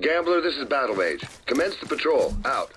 Gambler, this is Battle Mage. Commence the patrol. Out.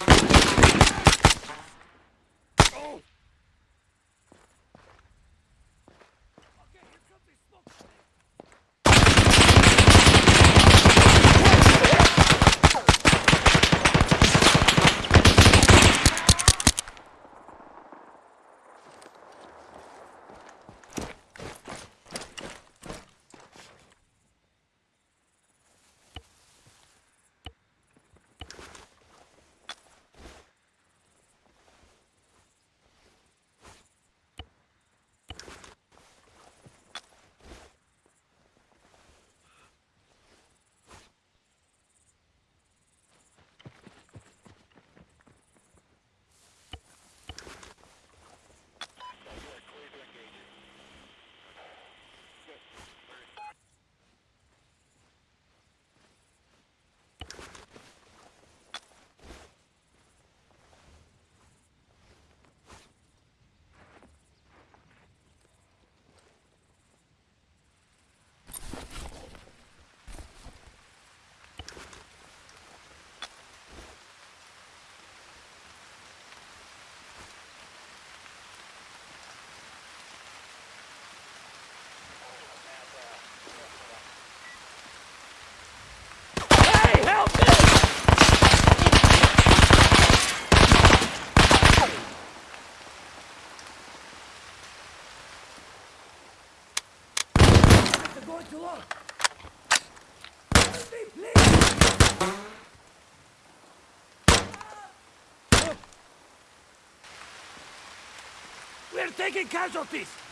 Help me! Going. Help me, please! We're taking casualties!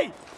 Hey!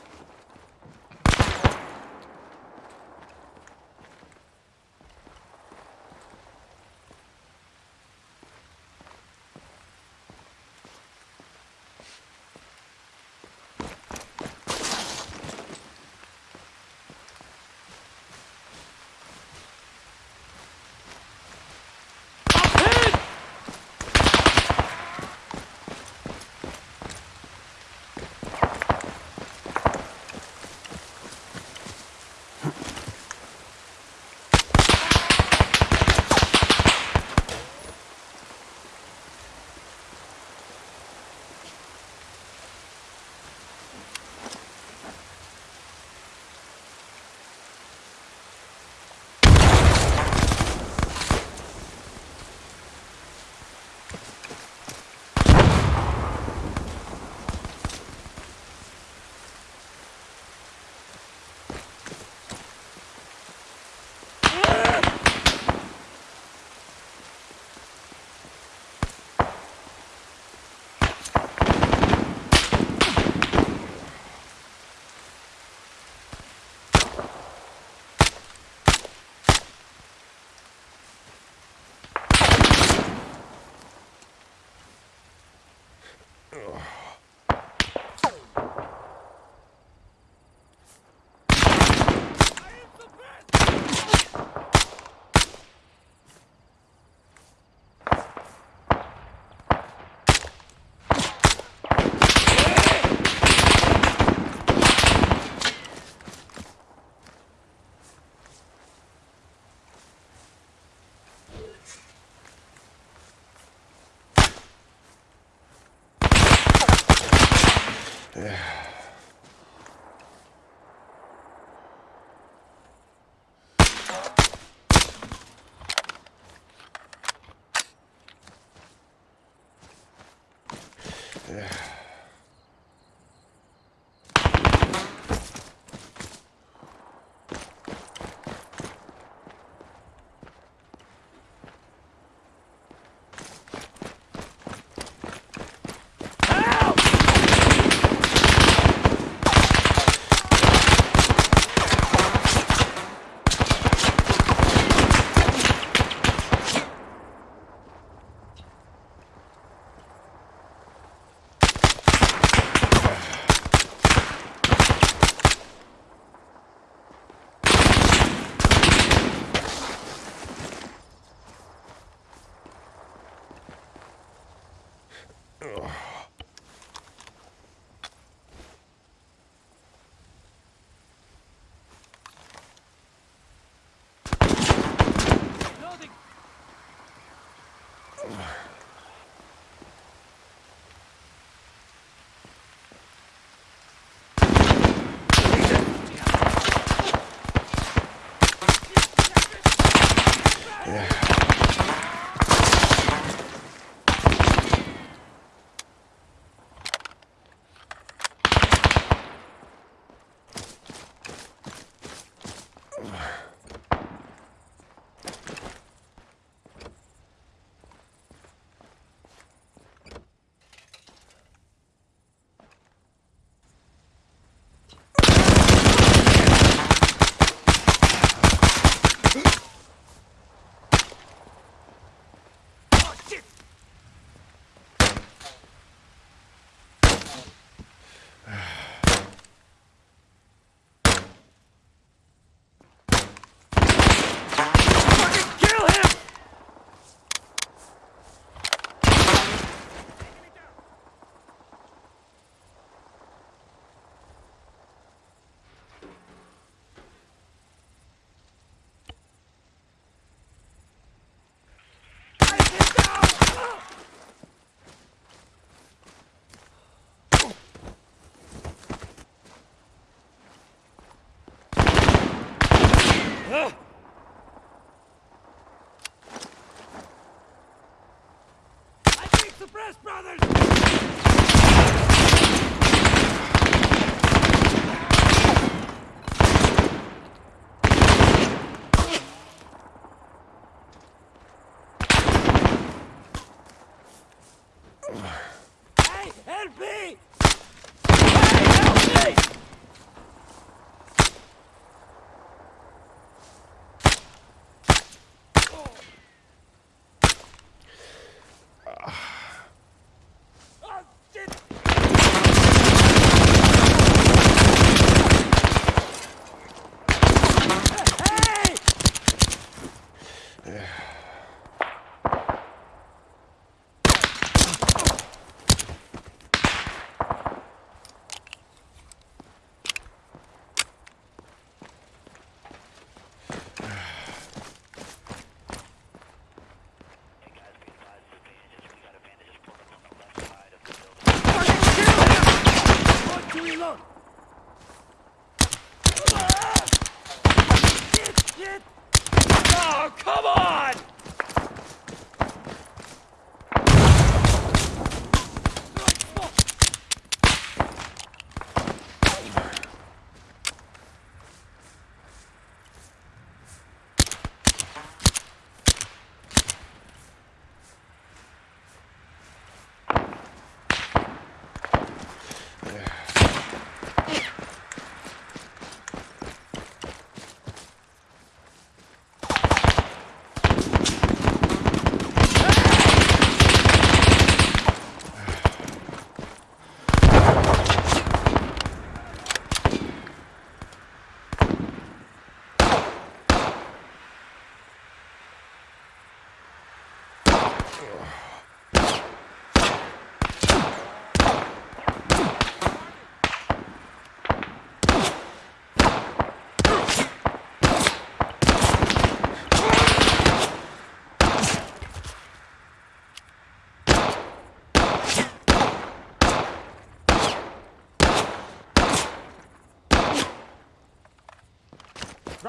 Brothers!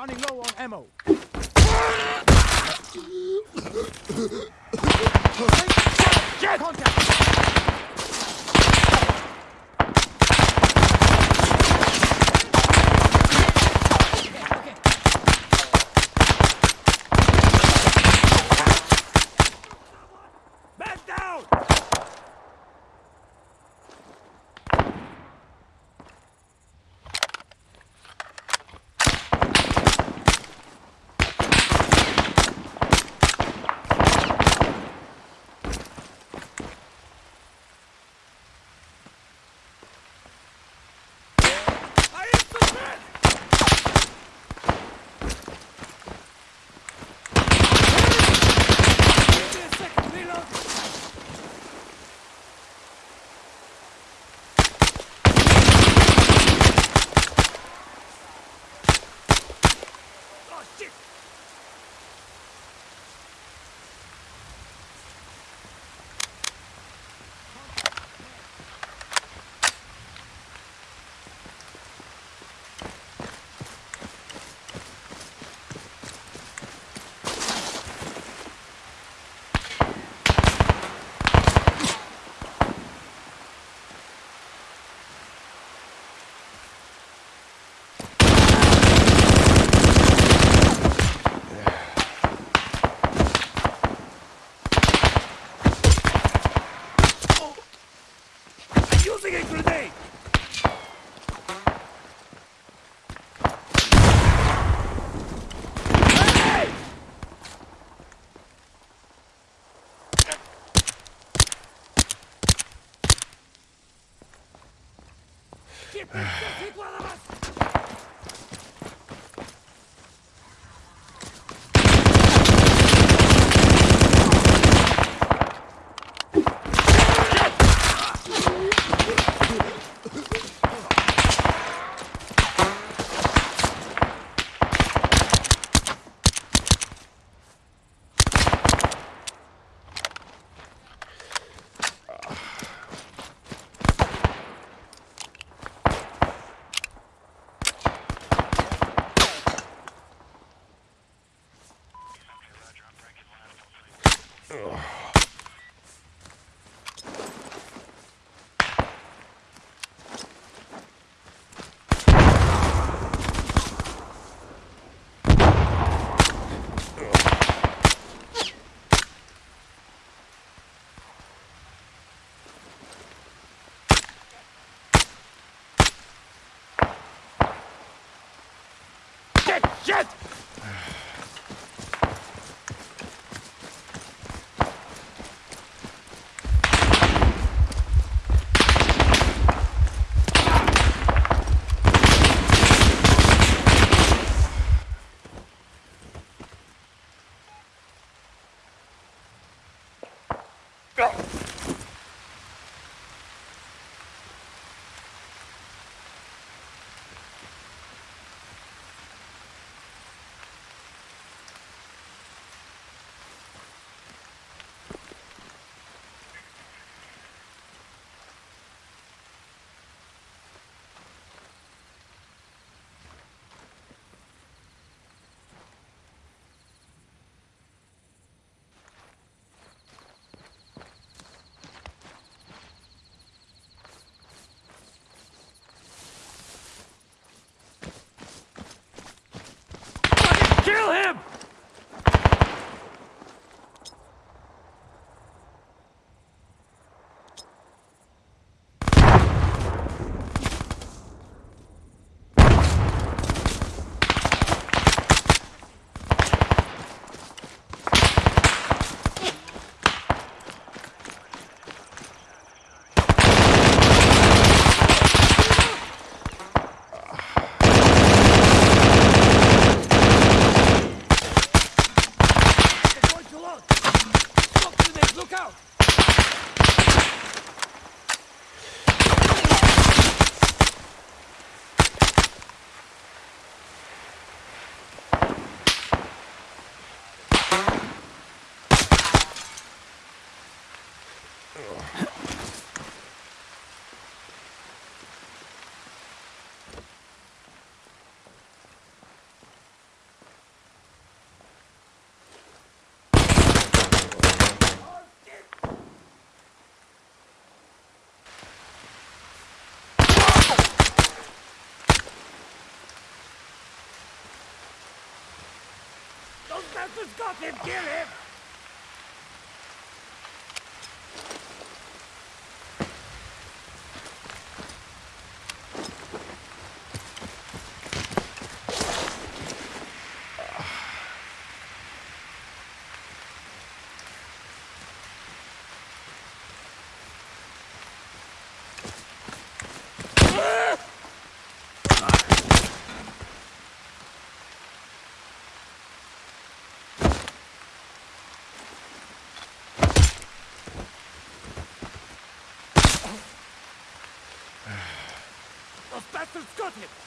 Running low on ammo. Contact! チープはどうだ? Shit! Professor's got him! Kill him! Bastards got him!